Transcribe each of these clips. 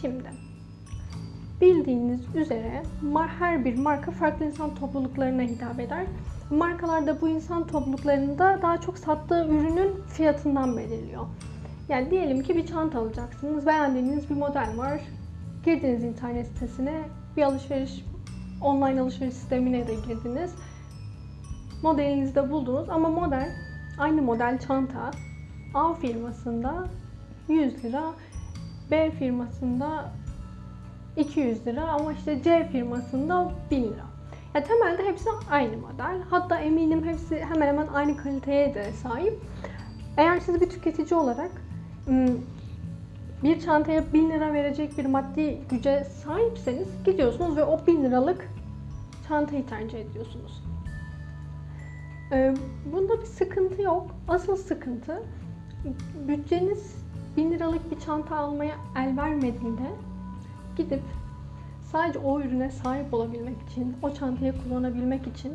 Şimdi bildiğiniz üzere her bir marka farklı insan topluluklarına hitap eder. Markalar da bu insan topluluklarında daha çok sattığı ürünün fiyatından belirliyor. Yani diyelim ki bir çanta alacaksınız. Beğendiğiniz bir model var. Girdiniz internet sitesine bir alışveriş online alışveriş sistemine de girdiniz. Modelinizi de buldunuz ama model aynı model çanta A firmasında 100 lira, B firmasında 200 lira ama işte C firmasında 1000 lira. Ya temelde hepsi aynı model. Hatta eminim hepsi hemen hemen aynı kaliteye de sahip. Eğer siz bir tüketici olarak bir çantaya 1000 lira verecek bir maddi güce sahipseniz gidiyorsunuz ve o 1000 liralık çantayı tercih ediyorsunuz. Ee, Bunda bir sıkıntı yok. Asıl sıkıntı bütçeniz 1000 liralık bir çanta almaya el vermediğinde gidip sadece o ürüne sahip olabilmek için, o çantayı kullanabilmek için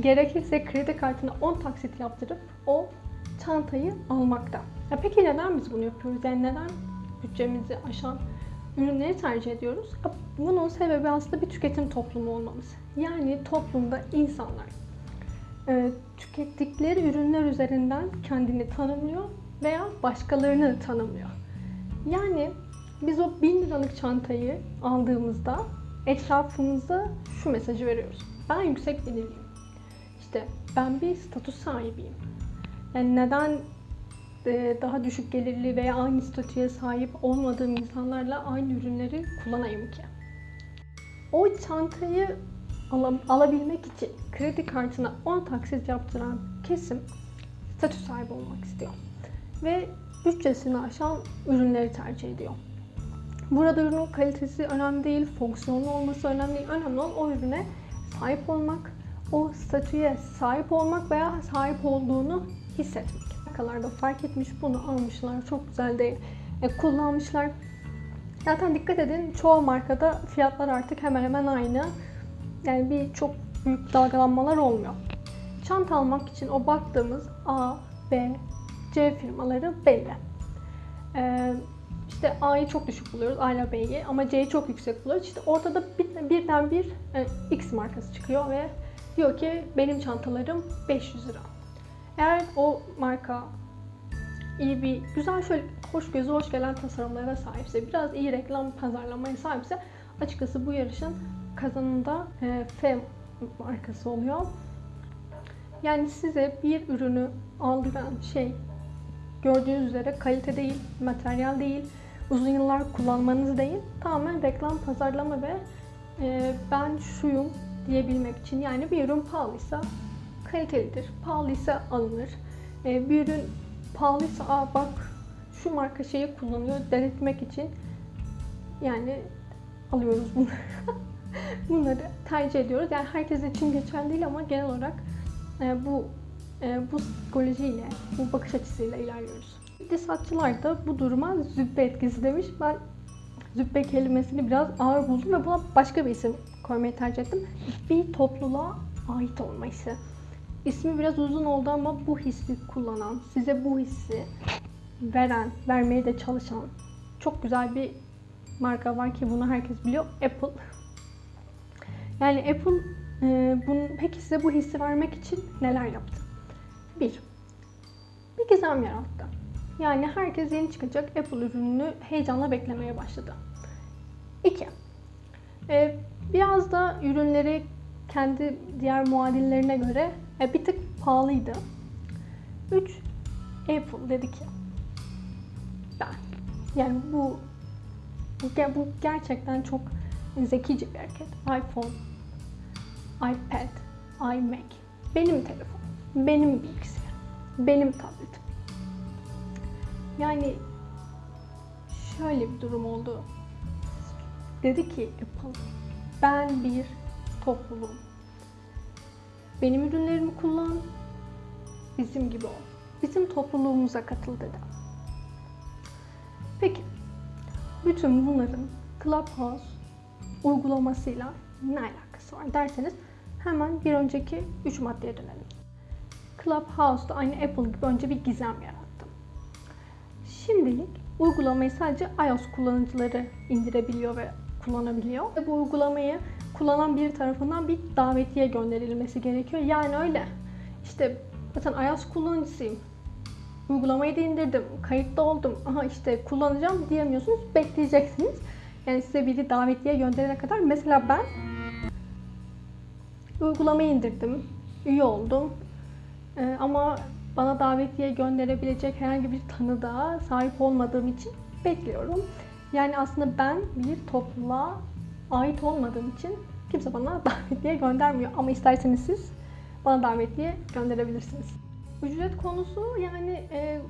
gerekirse kredi kartına 10 taksit yaptırıp o çantayı almakta. Ya peki neden biz bunu yapıyoruz? Yani neden bütçemizi aşan ürünleri tercih ediyoruz? Bunun sebebi aslında bir tüketim toplumu olmamız. Yani toplumda insanlar tükettikleri ürünler üzerinden kendini tanımlıyor veya başkalarını tanımlıyor. Yani biz o 1000 liralık çantayı aldığımızda etrafımıza şu mesajı veriyoruz. Ben yüksek gelirliyim. İşte ben bir statü sahibiyim. Yani neden e, daha düşük gelirli veya aynı statüye sahip olmadığım insanlarla aynı ürünleri kullanayım ki? O çantayı ala- alabilmek için kredi kartına 10 taksit yaptıran kesim statü sahibi olmak istiyor. Ve bütçesini aşan ürünleri tercih ediyor. Burada ürünün kalitesi önemli değil, fonksiyonlu olması önemli değil. Önemli olan o ürüne sahip olmak, o statüye sahip olmak veya sahip olduğunu hissetmek. Markalar da fark etmiş bunu almışlar. Çok güzel de e, kullanmışlar. Zaten dikkat edin çoğu markada fiyatlar artık hemen hemen aynı. Yani bir çok büyük dalgalanmalar olmuyor. Çanta almak için o baktığımız A, B, C firmaları belli. Ee, işte A'yı çok düşük buluyoruz, A ile B'yi ama C'yi çok yüksek buluyoruz. İşte ortada bir, birden bir e, X markası çıkıyor ve diyor ki benim çantalarım 500 lira. Eğer o marka iyi bir, güzel şöyle hoş gözü hoş gelen tasarımlara sahipse, biraz iyi reklam pazarlamaya sahipse açıkçası bu yarışın kazanında e, F markası oluyor. Yani size bir ürünü aldıran şey gördüğünüz üzere kalite değil, materyal değil, uzun yıllar kullanmanız değil, tamamen reklam, pazarlama ve e, ben şuyum diyebilmek için. Yani bir ürün pahalıysa kalitelidir, pahalıysa alınır. E, bir ürün pahalıysa Aa, bak şu marka şeyi kullanıyor denetmek için yani alıyoruz bunu. Bunları tercih ediyoruz. Yani herkes için geçerli değil ama genel olarak e, bu bu psikolojiyle, bu bakış açısıyla ilerliyoruz. İktisatçılar da bu duruma züppe etkisi demiş. Ben züppe kelimesini biraz ağır buldum ve buna başka bir isim koymayı tercih ettim. Bir topluluğa ait olma hissi. İsmi biraz uzun oldu ama bu hissi kullanan, size bu hissi veren, vermeye de çalışan çok güzel bir marka var ki bunu herkes biliyor. Apple. Yani Apple e, bunun, peki size bu hissi vermek için neler yaptı? Bir, bir gizem yarattı. Yani herkes yeni çıkacak Apple ürününü heyecanla beklemeye başladı. İki, e, biraz da ürünleri kendi diğer muadillerine göre e, bir tık pahalıydı. Üç, Apple dedi ki ben. Yani bu bu gerçekten çok zekice bir hareket. iPhone, iPad, iMac, benim telefon, benim bilgisayarım, benim tabletim. Yani şöyle bir durum oldu. Dedi ki Apple, ben bir topluluğum. Benim ürünlerimi kullan, bizim gibi ol. Bizim topluluğumuza katıl dedi. Peki, bütün bunların Clubhouse uygulamasıyla ne alakası var derseniz hemen bir önceki 3 maddeye dönelim. Clubhouse'da aynı Apple gibi önce bir gizem yarattı. Şimdilik uygulamayı sadece iOS kullanıcıları indirebiliyor ve kullanabiliyor. Ve bu uygulamayı kullanan bir tarafından bir davetiye gönderilmesi gerekiyor. Yani öyle. İşte zaten iOS kullanıcısıyım. Uygulamayı da indirdim, kayıtlı oldum. Aha işte kullanacağım diyemiyorsunuz. Bekleyeceksiniz. Yani size biri davetiye gönderene kadar. Mesela ben uygulamayı indirdim. Üye oldum. Ee, ama bana davetiye gönderebilecek herhangi bir tanıdığa sahip olmadığım için bekliyorum. Yani aslında ben bir topluluğa ait olmadığım için kimse bana davetiye göndermiyor. Ama isterseniz siz bana davetiye gönderebilirsiniz. Ücret konusu yani e,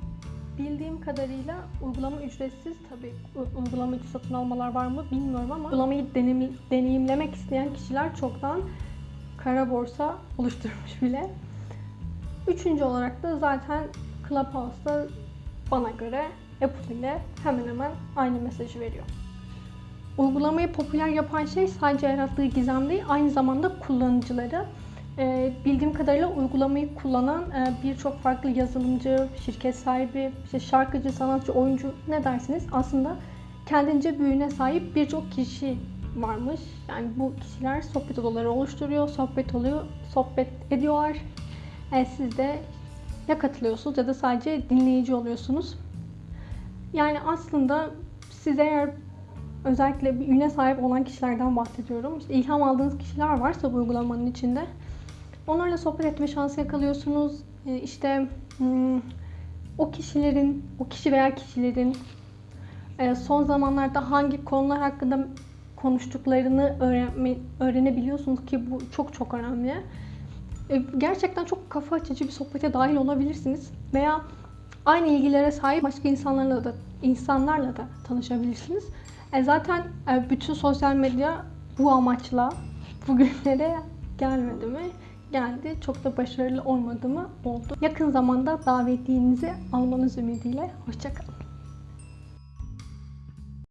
bildiğim kadarıyla uygulama ücretsiz. Tabii u- uygulama içi satın almalar var mı bilmiyorum ama uygulamayı deneyim- deneyimlemek isteyen kişiler çoktan kara borsa oluşturmuş bile. Üçüncü olarak da zaten Clubhouse'da bana göre Apple ile hemen hemen aynı mesajı veriyor. Uygulamayı popüler yapan şey sadece yarattığı gizem değil, aynı zamanda kullanıcıları. Ee, bildiğim kadarıyla uygulamayı kullanan e, birçok farklı yazılımcı, şirket sahibi, işte şarkıcı, sanatçı, oyuncu ne dersiniz aslında kendince büyüğüne sahip birçok kişi varmış. Yani bu kişiler sohbet odaları oluşturuyor, sohbet oluyor, sohbet ediyorlar. E, siz de ya katılıyorsunuz ya da sadece dinleyici oluyorsunuz. Yani aslında siz eğer özellikle bir üne sahip olan kişilerden bahsediyorum. İşte ilham aldığınız kişiler varsa bu uygulamanın içinde onlarla sohbet etme şansı yakalıyorsunuz. E, İşte hmm, o kişilerin, o kişi veya kişilerin e, son zamanlarda hangi konular hakkında konuştuklarını öğrenme, öğrenebiliyorsunuz ki bu çok çok önemli. E, Gerçekten çok kafa açıcı bir sohbete dahil olabilirsiniz veya aynı ilgilere sahip başka insanlarla da insanlarla da tanışabilirsiniz. E zaten e, bütün sosyal medya bu amaçla bugünlere gelmedi mi? Geldi. Çok da başarılı olmadı mı? Oldu. Yakın zamanda davetiyenizi almanız ümidiyle. Hoşçakalın.